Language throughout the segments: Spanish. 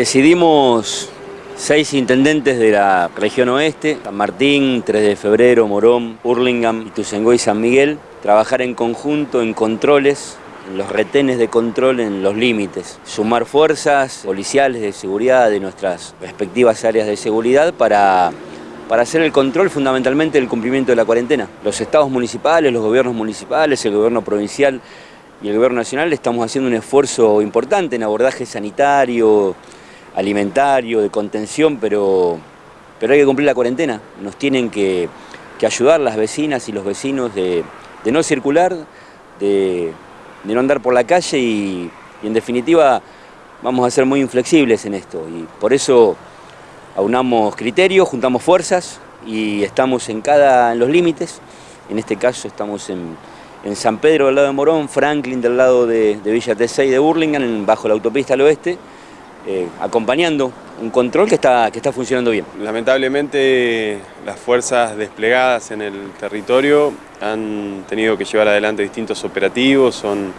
Decidimos seis intendentes de la región oeste, San Martín, 3 de febrero, Morón, Hurlingham, Ituzaingó y San Miguel, trabajar en conjunto en controles, en los retenes de control en los límites, sumar fuerzas policiales de seguridad de nuestras respectivas áreas de seguridad para para hacer el control fundamentalmente del cumplimiento de la cuarentena. Los estados municipales, los gobiernos municipales, el gobierno provincial y el gobierno nacional estamos haciendo un esfuerzo importante en abordaje sanitario, alimentario, de contención, pero, pero hay que cumplir la cuarentena. Nos tienen que, ayudar las vecinas y los vecinos de, no circular, de, no andar por la calle y, en definitiva vamos a ser muy inflexibles en esto y por eso aunamos criterios, juntamos fuerzas y estamos en, cada, en los límites. En este caso estamos en, San Pedro del lado de Morón, Franklin del lado de, Villa T6 de Burlingame, bajo la autopista al oeste, eh, acompañando un control que está, que está funcionando bien. Lamentablemente las fuerzas desplegadas en el territorio han tenido que llevar adelante distintos operativos, son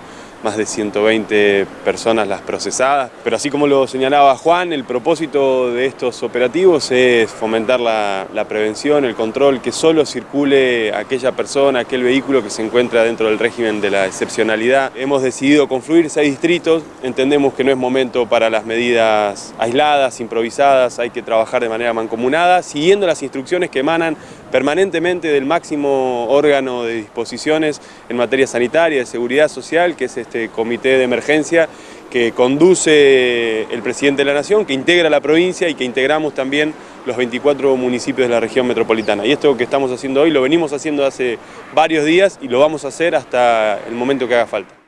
más de 120 personas las procesadas. Pero así como lo señalaba Juan, el propósito de estos operativos es fomentar la, prevención, el control, que solo circule aquella persona, aquel vehículo que se encuentra dentro del régimen de la excepcionalidad. Hemos decidido confluir seis distritos, entendemos que no es momento para las medidas aisladas, improvisadas, hay que trabajar de manera mancomunada, siguiendo las instrucciones que emanan permanentemente del máximo órgano de disposiciones en materia sanitaria, de seguridad social, que es este comité de emergencia que conduce el presidente de la Nación, que integra la provincia y que integramos también los 24 municipios de la región metropolitana. Y esto que estamos haciendo hoy lo venimos haciendo hace varios días y lo vamos a hacer hasta el momento que haga falta.